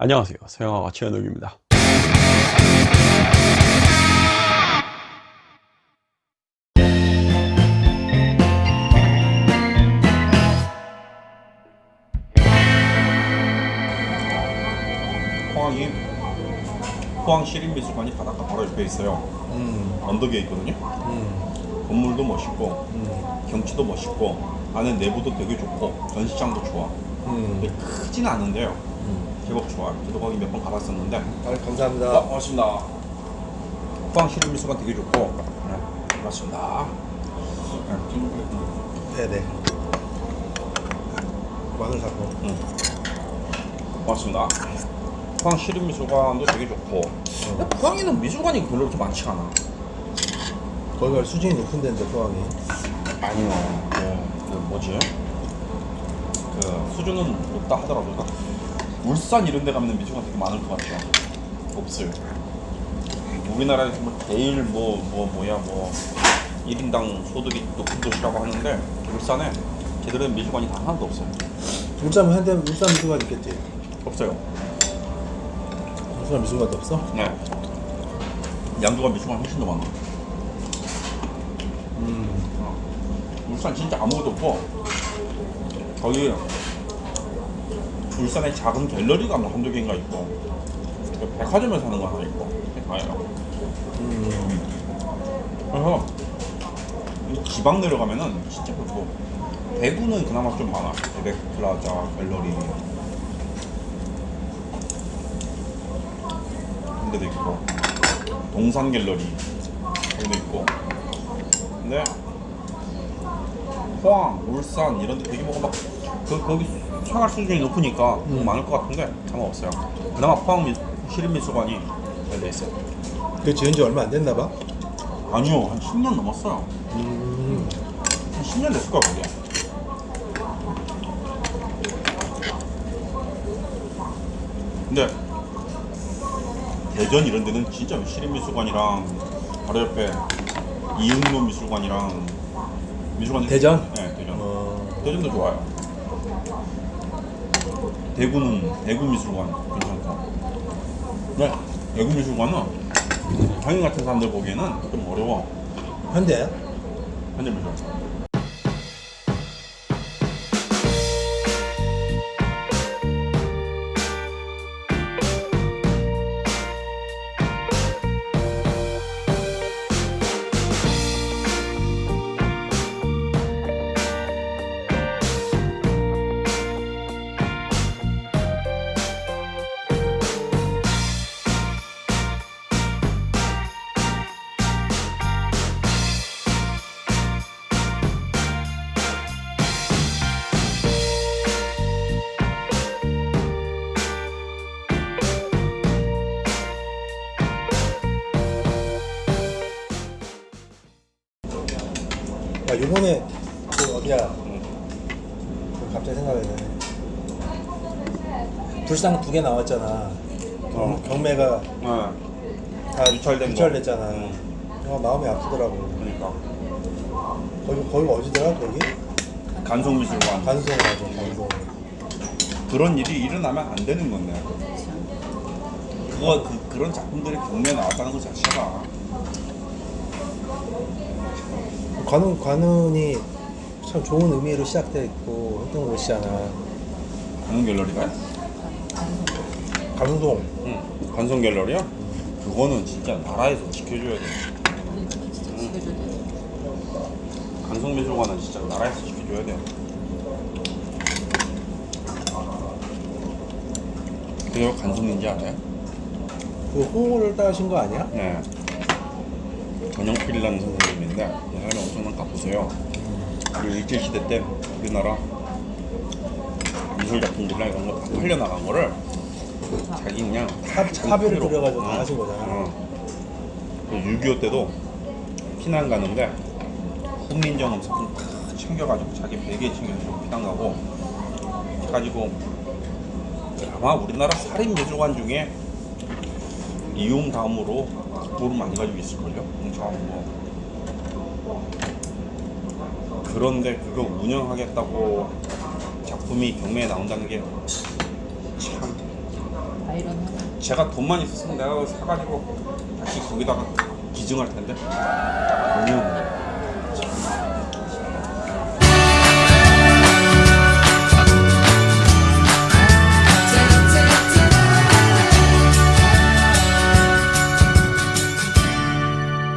안녕하세요 서영아가 최현욱입니다 포항이 포항 시립미술관이 바닷가 바로 옆에 있어요. 음, 언덕에 있거든요. 음, 건물도 멋있고 음, 경치도 멋있고 안에 내부도 되게 좋고 전시장도 좋아. 음. 근데 크진 않은데요. 음. 제법 좋아요. 저도 거기 몇 번 가봤었는데. 아, 감사합니다. 아, 고맙습니다. 포항 시립미술관 되게 좋고. 네, 고맙습니다. 네, 네네. 마늘 사고. 음. 고맙습니다. 포항 시립 미술관도 되게 좋고. 근데 포항에는 미술관이 별로 그렇게 많지 않아. 거기가 수준이 높은 데인데 포항이. 아니요. 그, 그 뭐지? 그 수준은 높다 하더라도 울산 이런 데 가면 미술관 되게 많을 것 같아요. 없어요. 우리나라에서 뭐 제일 뭐, 뭐, 뭐야, 뭐 1인당 소득이 높은 도시라고 하는데 울산에 제대로 된 미술관이 단 하나도 없어요. 울산 현대 울산 미술관 있겠지. 없어요. 울산 미술관도 없어? 네. 양조가 미술관 훨씬 더 많아. 음. 어. 울산 진짜 아무것도 없고 거기 울산에 작은 갤러리가 뭐 한두 개인가 있고 그 백화점에서 하는 거 하나 있고 다예요. 음. 그래서 이 지방 내려가면은 진짜 그렇고 대구는 그나마 좀 많아. 대백 플라자 갤러리. 그런 데도 있고 동산 갤러리 그런 데 있고. 근데 포항, 울산 이런 데 되게 막 그, 거기 생활 수준이 높으니까 뭐 음. 많을 것 같은데 아마 없어요 그나마 포항 미, 시립미술관이 열려 있어요 그 지은 지 얼마 안 됐나 봐. 아니요 한 10년 넘었어요 음. 한 10년 됐을 거야 그게 근데 대전 이런 데는 진짜 시립미술관이랑 바로 옆에 이응로 미술관이랑 미술관 대전? 네 대전 어. 대전도 좋아요 대구는 대구 미술관 괜찮고 네 대구 미술관은 형님 같은 사람들 보기에는 좀 어려워. 현대? 현재 미술관 아 요번에 그 어디야? 그 갑자기 생각나네. 불상 두 개 나왔잖아. 경, 어. 경매가 네다 유찰된 거. 유찰됐잖아. 응. 아, 마음이 아프더라고. 그러니까 거기 거기 어디더라 거기? 간송미술관 간송 맞아 간송. 그런 일이 일어나면 안 되는 건데 그거 그, 그런 작품들이 경매에 나왔다는 것 자체가 관훈 관훈이 참 좋은 의미로 시작돼 있고 했던 곳이잖아. 관송 갤러리가요? 간송. 응 관송 갤러리야? 그거는 진짜 나라에서 지켜줘야 돼 간송미술관은 진짜 나라에서 지켜줘야 돼 그게 왜 간송인지 알아요? 그 홍보를 따신 거 아니야? 네. 전영필이라는 선생님인데 이 사람이 엄청난 가보세요. 그리고 일제 시대 때 우리나라 미술 작품들이나 이런 거 다 팔려 나간 거를 자기 그냥 다 돈으로. 들여가지고 다 어, 하신 거잖아. 어. 6.25 때도 피난 가는데 훈민정음 사진 다 챙겨가지고 자기 베개에 챙겨가지고 피난 가고 해가지고 아마 우리나라 살인 미술관 중에 이용 다음으로 돈을 많이 가지고 있을걸요? 뭐 그런데 그거 운영하겠다고 작품이 경매에 나온다는 게 참. 제가 돈만 있었으면 내가 사가지고 다시 거기다가 기증할 텐데? 없네